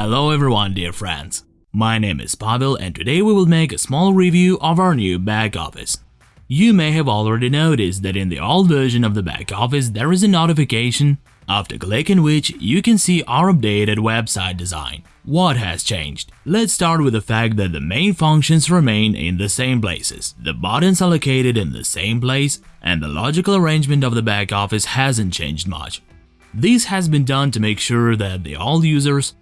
Hello everyone dear friends. My name is Pavel and today we will make a small review of our new back office. You may have already noticed that in the old version of the back office there is a notification after clicking which you can see our updated website design. What has changed? Let's start with the fact that the main functions remain in the same places, the buttons are located in the same place, and the logical arrangement of the back office hasn't changed much. This has been done to make sure that the old users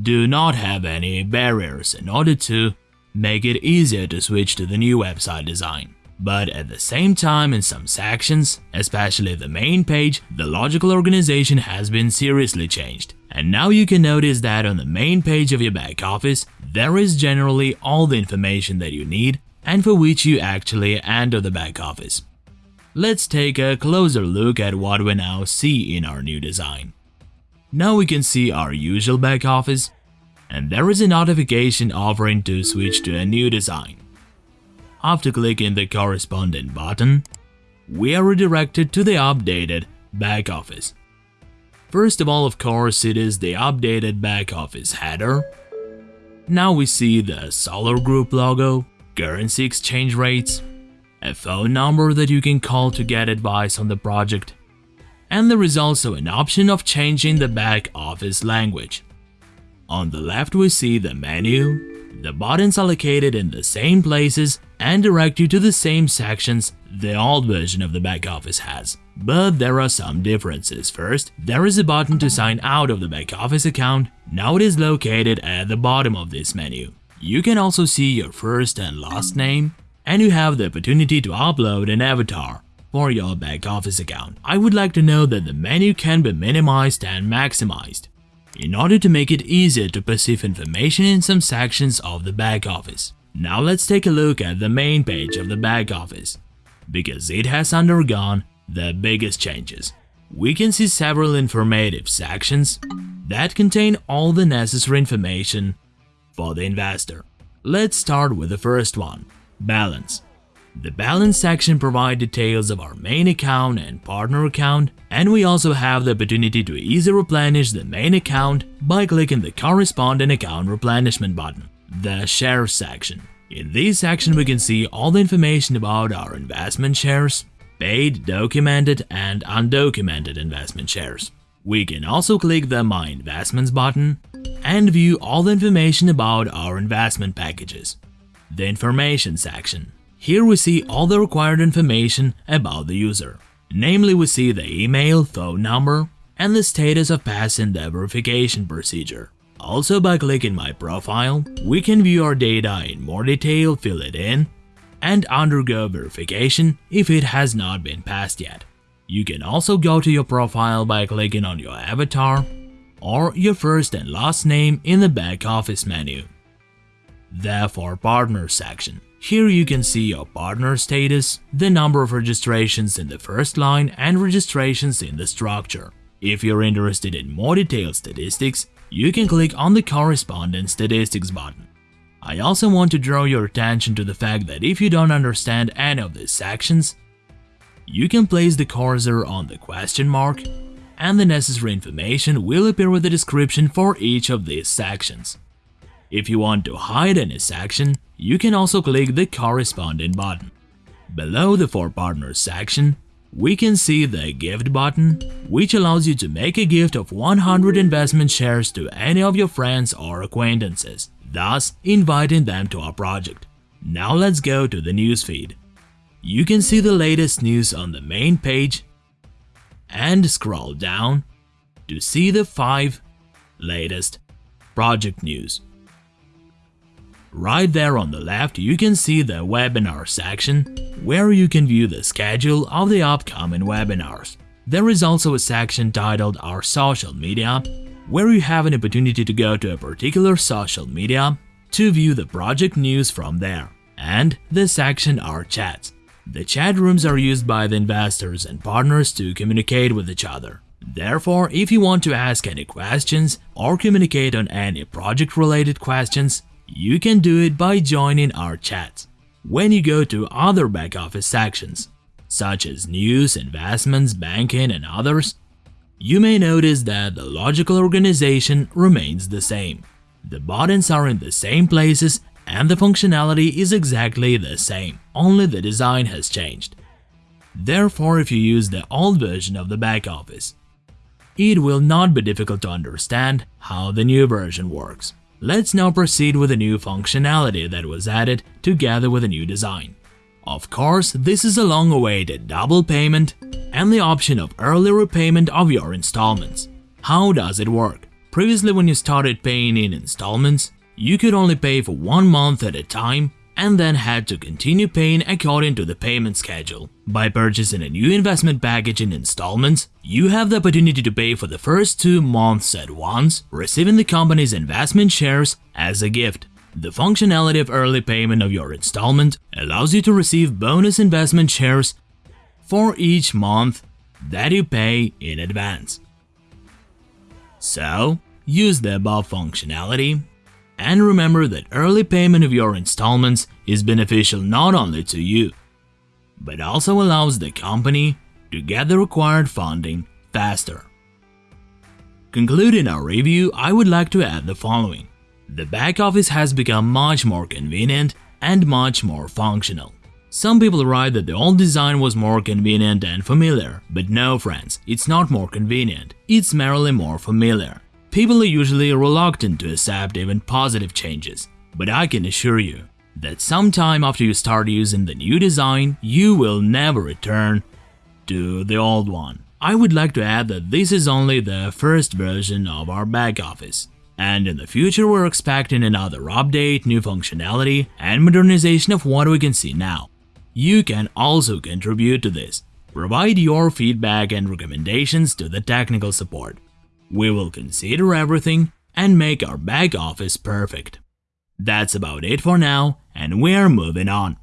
do not have any barriers in order to make it easier to switch to the new website design. But at the same time, in some sections, especially the main page, the logical organization has been seriously changed. And now you can notice that on the main page of your back office, there is generally all the information that you need and for which you actually enter the back office. Let's take a closer look at what we now see in our new design. Now we can see our usual back office, and there is a notification offering to switch to a new design. After clicking the corresponding button, we are redirected to the updated back office. First of all, of course, it is the updated back office header. Now we see the Solar Group logo, currency exchange rates, a phone number that you can call to get advice on the project, and there is also an option of changing the back office language. On the left we see the menu, the buttons are located in the same places and direct you to the same sections the old version of the back office has. But there are some differences. First, there is a button to sign out of the back office account, now it is located at the bottom of this menu. You can also see your first and last name, and you have the opportunity to upload an avatar for your back office account. I would like to know that the menu can be minimized and maximized in order to make it easier to perceive information in some sections of the back office. Now let's take a look at the main page of the back office, because it has undergone the biggest changes. We can see several informative sections that contain all the necessary information for the investor. Let's start with the first one, balance. The balance section provides details of our main account and partner account, and we also have the opportunity to easily replenish the main account by clicking the corresponding account replenishment button, the shares section. In this section we can see all the information about our investment shares, paid, documented and undocumented investment shares. We can also click the My Investments button and view all the information about our investment packages. The Information section here we see all the required information about the user. Namely, we see the email, phone number, and the status of passing the verification procedure. Also, by clicking My Profile, we can view our data in more detail, fill it in, and undergo verification if it has not been passed yet. You can also go to your profile by clicking on your avatar or your first and last name in the back office menu. The For Partners section. Here you can see your partner status, the number of registrations in the first line and registrations in the structure. If you're interested in more detailed statistics, you can click on the corresponding statistics button. I also want to draw your attention to the fact that if you don't understand any of these sections, you can place the cursor on the question mark and the necessary information will appear with the description for each of these sections. If you want to hide any section, you can also click the corresponding button. Below the For Partners section, we can see the Gift button, which allows you to make a gift of 100 investment shares to any of your friends or acquaintances, thus inviting them to our project. Now let's go to the newsfeed. You can see the latest news on the main page and scroll down to see the 5 latest project news. Right there on the left, you can see the webinar section, where you can view the schedule of the upcoming webinars. There is also a section titled Our Social Media, where you have an opportunity to go to a particular social media to view the project news from there. And the section Our Chats. The chat rooms are used by the investors and partners to communicate with each other. Therefore, if you want to ask any questions or communicate on any project-related questions, you can do it by joining our chat. When you go to other back office sections, such as news, investments, banking, and others, you may notice that the logical organization remains the same. The buttons are in the same places and the functionality is exactly the same, only the design has changed. Therefore, if you use the old version of the back office, it will not be difficult to understand how the new version works. Let's now proceed with the new functionality that was added together with a new design. Of course, this is a long-awaited double payment and the option of early repayment of your installments. How does it work? Previously when you started paying in installments, you could only pay for one month at a time and then had to continue paying according to the payment schedule. By purchasing a new investment package in installments, you have the opportunity to pay for the first two months at once, receiving the company's investment shares as a gift. The functionality of early payment of your installment allows you to receive bonus investment shares for each month that you pay in advance. So, use the above functionality and remember that early payment of your installments is beneficial not only to you, but also allows the company to get the required funding faster. Concluding our review, I would like to add the following. The back office has become much more convenient and much more functional. Some people write that the old design was more convenient and familiar, but no friends, it's not more convenient, it's merely more familiar. People are usually reluctant to accept even positive changes, but I can assure you that sometime after you start using the new design, you will never return to the old one. I would like to add that this is only the first version of our back office. And in the future we're expecting another update, new functionality, and modernization of what we can see now. You can also contribute to this. Provide your feedback and recommendations to the technical support. We will consider everything and make our back office perfect. That's about it for now, and we're moving on.